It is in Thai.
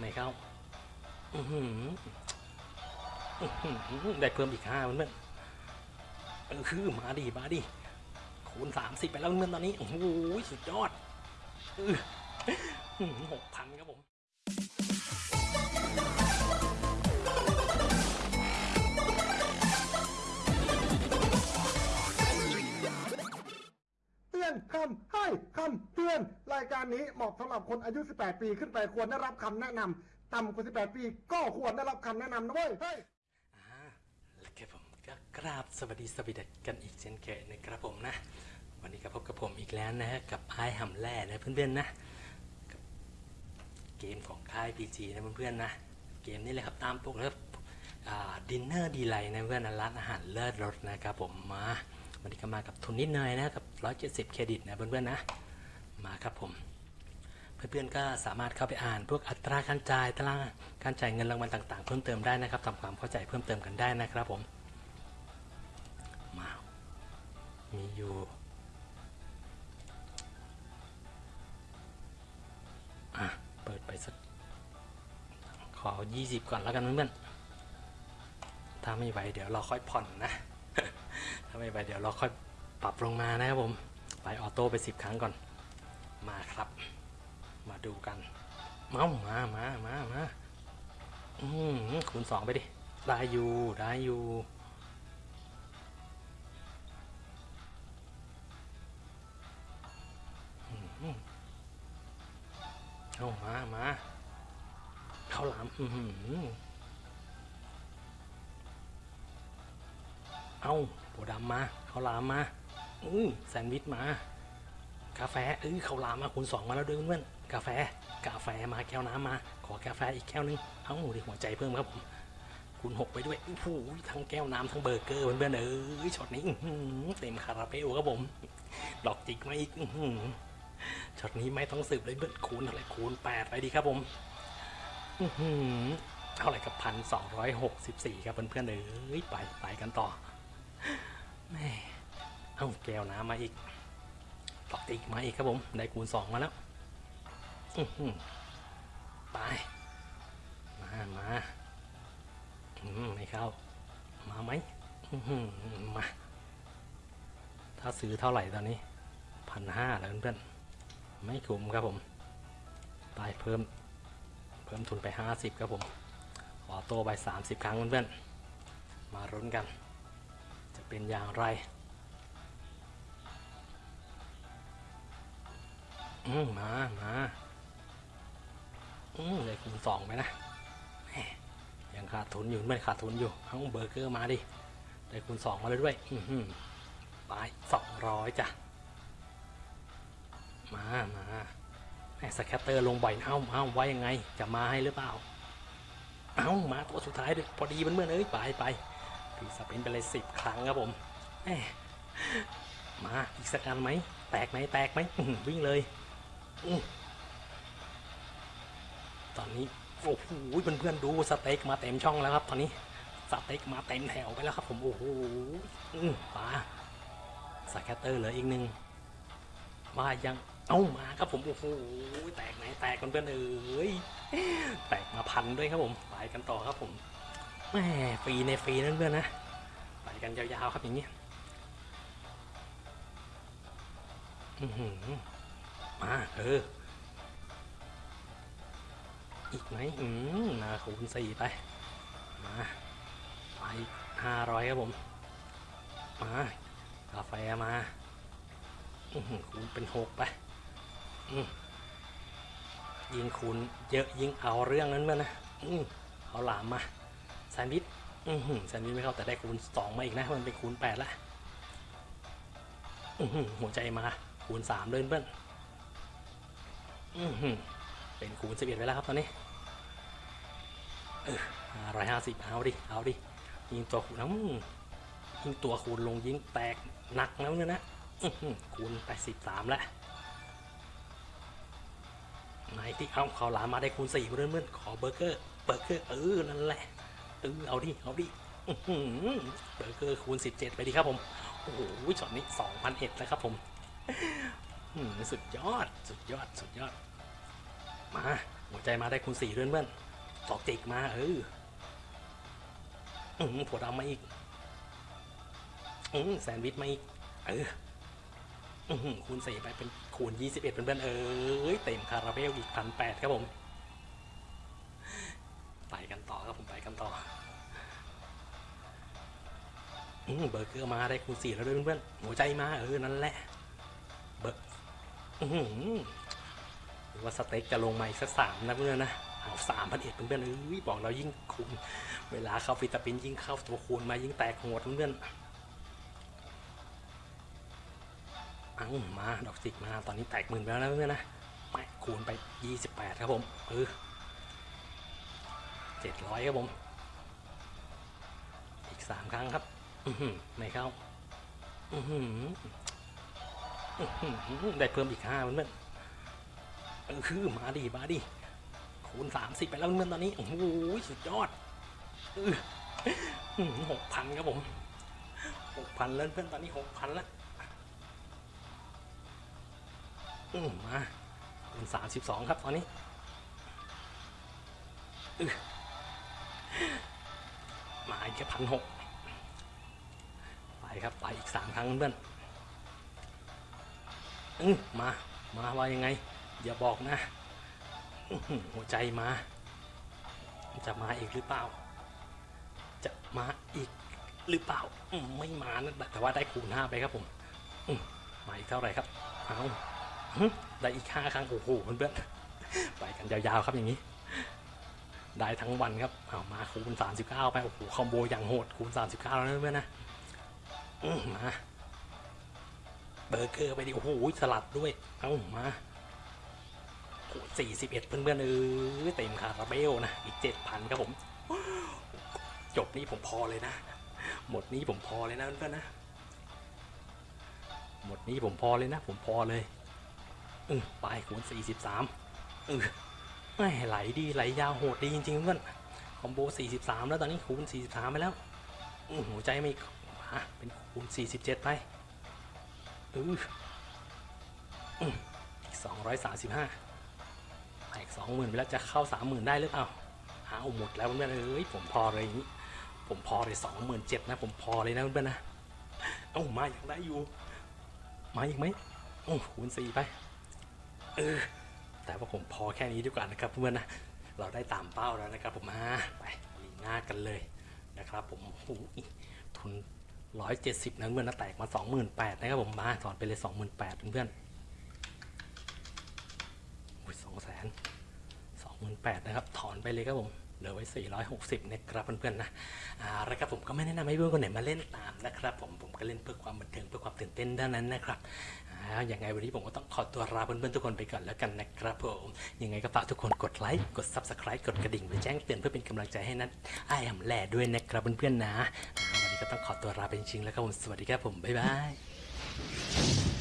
ไม่เข้าได้เพิ่มอีกห้าเมื่อนๆเออคือมาดิมาดิคูณสามสิบไปแล้วเมื่อนตอนนี้ โอ้โหสุดยอดหกพันครับผม อนคำให้คำเตือน รายการนี้เหมาะสำหรับคนอายุ 18 ปีขึ้นไปควรได้รับคำแนะนำต่ำกว่า 18 ปีก็ควรได้รับคำแนะนำนะเว้ยเฮ้ยอ่าแล้วครับผมก็กราบสวัสดีสวัสดีกันอีกเช่นเคยนะครับผมนะ วันนี้ก็พบกับผมอีกแล้วนะฮะกับไอ้หำแร่นะเพื่อนๆนะกับเกมของค่าย PG นะเพื่อนๆนะ เกมนี้เลยครับตามปกแล้ว Dinner Delights นะเพื่อนนะร้านอาหารเลิศรสนะครับผมมา วันนี้ก็มากับทุนนิดหน่อยนะกับ 170 เครดิตนะเพื่อนๆนะมาครับผมเพื่อนๆก็สามารถเข้าไปอ่าน พวกอัตราการจ่ายตารางการจ่ายเงินรางวัลต่างๆ เพิ่มเติมได้นะครับทำความเข้าใจเพิ่มเติมกันได้นะครับผมมามีอยู่อะเปิดไปสักขอ 20 ก่อนแล้วกันเพื่อนๆถ้าไม่ไหวเดี๋ยวเราค่อยผ่อนนะ ถ้าไม่ไหวเดี๋ยวเราค่อยปรับลงมานะครับผม ไปออโต้ไป 10 ครั้งก่อน มาครับ มาดูกัน เมามามามามาอืมคูณสองไปดิ ได้อยู่ ได้อยู่อืมเอามา มา เข้าหลามอือ เอาโบดำมาข้าวหลามมาอือแซนด์วิชมา กาแฟเออเขาวหลามมาคูณสองมาแล้วด้วยเพื่อนกาแฟ กาแฟมาแก้วน้ำมา ขอกาแฟอีกแก้วนึงเอ้าดิหัวใจเพิ่มครับผมคูณหกไปด้วยโอ้โหทั้งแก้วน้ำทั้งเบอร์เกอร์เพื่อนๆเออช็อตนี้เต็มคาราเบลครับผมดอกจิกมาอีกช็อตนี้ไม่ต้องสืบเลยเพื่อนคูณเท่าไรคูณแปดไปดีครับผมเท่าไหร่กับพันสองร้อยหกสิบสี่ครับเพื่อนๆเอ้ยไปไปกันต่อ แม่เอาแก้วน้ำมาอีกดอกจิกมาอีกครับผม ได้คูณสองมาแล้วไป มามาไม่เข้า มาไหมมา ถ้าซื้อเท่าไหร่ตอนนี้พันห้าแล้วเพื่อนๆไม่คุ้มครับผมไปเพิ่ม เพิ่มทุนไปห้าสิบครับผมขอโตไปสามสิบครั้งเพื่อนๆมารุ้นกัน เป็นอย่างไรอืมมามาอืมเลยคูณสองไปนะยังขาดทุนอยู่ไม่ขาดทุนอยู่เอาเบอร์เกอร์มาดิได้คูณสองมาเลยด้วย อือหือไปสองร้อยจ้ะ มามา scatter ลงบ่อยเอ้าเอ้าไว้ยังไง จะมาให้หรือเปล่า เอ้ามาตัวสุดท้ายด้วยพอดีมันเพื่อนเอ้ยไปไป พี่ spin ไปเลยสิบครั้งครับผมมาอีกสักอันไหม แตกไหมแตกไหมวิ่งเลยอตอนนี้โอ้โหเพื่อนๆดูสเต็กมาเต็มช่องแล้วครับ ตอนนี้สเต็กมาเต็มแถวไปแล้วครับ ผมโอ้โหมปลาสแคตเตอร์เหลืออีกหนึ่งมายังเอ้ามาครับผมโอ้โหแตกไหนแตกเพื่อนๆเอ้ยแตกมาพันด้วยครับผมไปกันต่อครับผม แม่ฟรีในฟรีนั่นเพื่อนนะไปกันยาวๆครับอย่างนี้อือหือมาเออ อีกไหมอืมมาคูณสี่ไป มาไปห้าร้อยครับผม มากาแฟมาอือหือคูณเป็นหกไปยิงคูณเยอะยิงเอาเรื่องนั้นเมื่อนะเอาหลามมา แซนวิชอือหือแซนวิชไม่เข้าแต่ได้คูณสองมาอีกนะมันเป็นคูณแปดละอือหือหัวใจมาคูณสามเลยเพื่อนอือหือเป็นคูณสิบเอ็ดไปแล้วครับตอนนี้เออร้อยห้าสิบเอาดิเอาดิยิงตัวคูณน้ำยิงตัวคูณลงยิงแตกหนักแล้วเนี่ยนะอื้อหือคูณแปดสิบสามแล้วไหนที่เอาเขาหลามมาได้คูณสี่เพื่อนเพื่อนขอเบอร์เกอร์เบอร์เกอร์เออนั่นแหละ เออเอาดิ เอาดิเบอร์เกอร์คูณสิบเจ็ดไปดีครับผม โอ้โหช็อตนี้สองพันเอ็ดแล้วครับผมสุดยอด สุดยอด สุดยอด มา หัวใจมาได้คูณสี่ด้วยเพื่อนดอกจิกมา เออผัวดำมาอีกอแซนด์วิชมาอีก เออคูณสี่ไปเป็นคูณยี่สิบเอ็ดเพื่อนๆเอ้ยเต็มคาราเบลอีกพันแปดครับผม ไปกันต่อครับผมไปกันต่อ เบอร์เกอร์มาได้คูณสี่แล้วด้วยเพื่อนๆหัวใจมาเออนั่นแหละเบอร์หรือว่าสเต็กจะลงมาอีกสักสามนะเพื่อนนะเอาสามพันเอ็ดเพื่อนๆเอ้ยบอกเรายิ่งคูณเวลาเข้าฟิตาปินยิ่งเข้าตัวคูณมายิ่งแตกโหดเพื่อนอ้ามาดอกจิกมาตอนนี้แตกหมื่นไปแล้วนะเพื่อนนะไปคูณไปยี่สิบแปดครับผมเออเจ็ดร้อยครับผม อีกสามครั้งครับ ไม่เข้าอือหืออื้อหือได้เพิ่มอีกห้าเพื่อนเออคือมาดิมาดิคูณสามสิบไปแล้วเพื่อนตอนนี้ โอ้โหสุดยอดหกพันครับผมหกพันแล้วเพื่อนตอนนี้หกพันแล้วมาคูณสามสิบสองครับตอนนี้มาแค่พันหก ครับ ไปอีกสามครั้งเพื่อนอืมา มาว่ายังไง อย่าบอกนะ หัวใจมา จะมาอีกหรือเปล่า จะมาอีกหรือเปล่า ไม่มานะแต่ว่าได้คูณห้าไปครับผมมาอีกเท่าไหร่ครับ เอาได้อีกห้าครั้ง โอ้โหเพื่อนๆ ไปกันยาวๆครับอย่างนี้ ได้ทั้งวันครับ เอามาคูณ 39 ไป โอ้โห combo อย่างโหดคูณ 39 แล้วเพื่อนนะ มาเบอร์เกอร์ไปดิโอ้โหสลัดด้วย เอามาโอ้41เพื่อนๆเออเต็มคาราเบลนะ อีก7,000ครับผม จบนี้ผมพอเลยนะ หมดนี้ผมพอเลยนะเพื่อนๆนะ หมดนี้ผมพอเลยนะ ผมพอเลยอือไปคูณ43อือไม่ไหลดีไหลยาวโหดดีจริงๆเพื่อนคอมโบ 43 แล้วตอนนี้คูณ 43 ไปแล้วอื้อหัวใจไม่ มาเป็นคูณ47 ไปอืออืออีก 235ไปอีก20,000ไปแล้วจะเข้า 30,000 ได้หรือเปล่าอ้าหมดแล้วเพื่อนเอ้ยผมพอเลยอย่างนี้ ผมพอเลย27,000นะผมพอเลยนะเพื่อนนะเอ้ามาอย่างได้อยู่ มาอีกไหมโอ้คูณ4ไป เออ แต่ว่าผมพอแค่นี้ดีกว่านะครับเพื่อนนะ เราได้ตามเป้าแล้วนะครับผมมาไปลีหน้ากันเลยนะครับผมโอ้โหทุน 170นะเพื่อนนะแตกมา28,000นะครับผมมาถอนไปเลย 28,000เพื่อนๆโอ้ย2แสน28,000นะครับถอนไปเลยครับผมเหลือไว้ 460นะครับเพื่อนๆนะอ่าแล้วครับผมก็ไม่แนะนำให้เพื่อนคนไหนมาเล่นตามนะครับผมผมก็เล่นเพื่อความบันเทิงเพื่อความตื่นเต้นเท่านั้นนะครับอ่าอย่างไงวันนี้ผมก็ต้องขอตัวลาเพื่อนๆทุกคนไปก่อนแล้วกันนะครับผมยังไงก็ฝากทุกคนกดไลค์กด Subscribe กดกระดิ่งไปแจ้งเตือนเพื่อเป็นกำลังใจให้นัทไอ้แหล่ด้วยนะครับเพื่อนๆนะ นี้ก็ต้องขอตัวลาไปจริงๆแล้วครับผมสวัสดีครับผมบ๊ายบาย